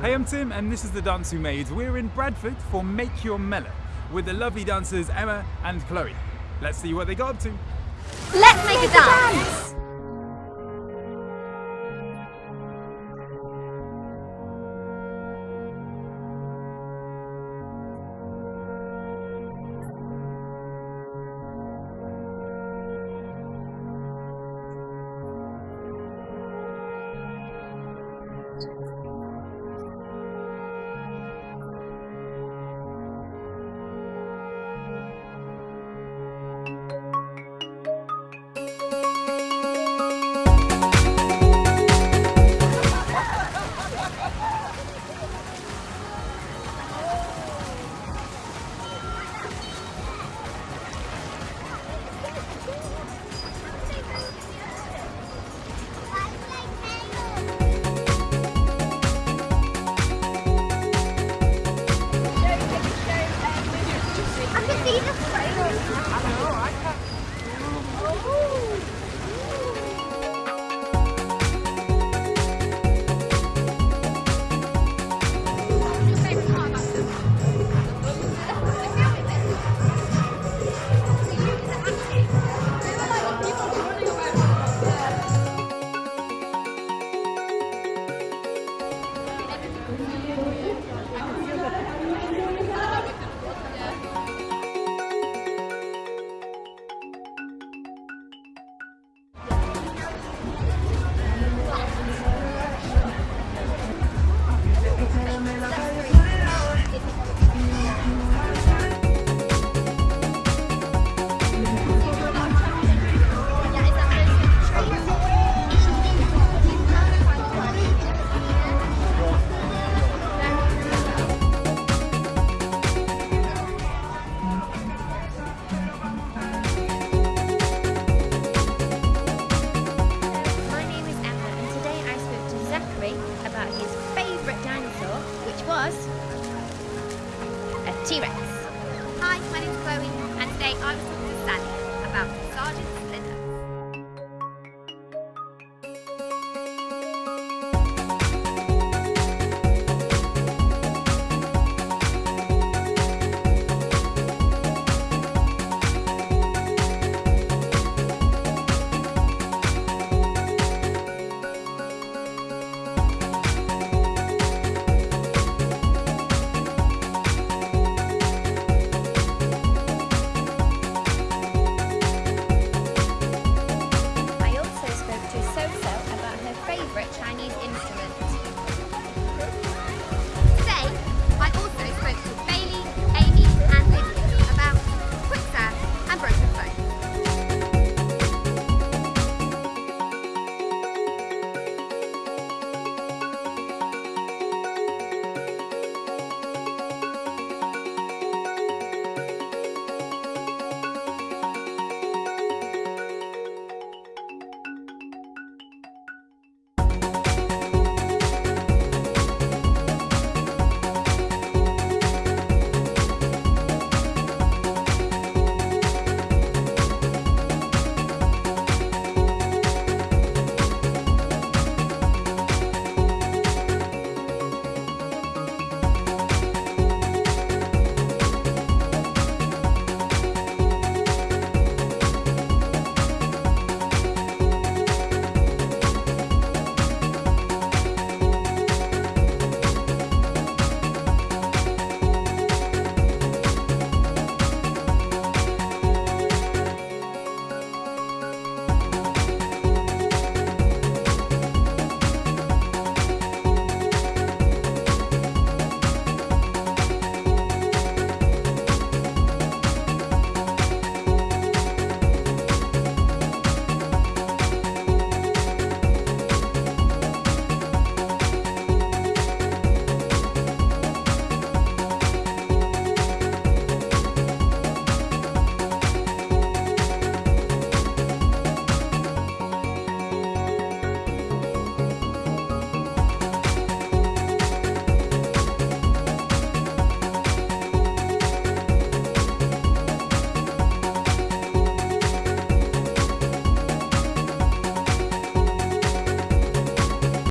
Hey, I'm Tim, and this is the Dance Who Made. We're in Bradford for Make Your Mellow with the lovely dancers Emma and Chloe. Let's see what they got up to. Let's make a dance! I was a T-Rex. Hi, my name's Chloe, and today I was talking to Sally about Sergeant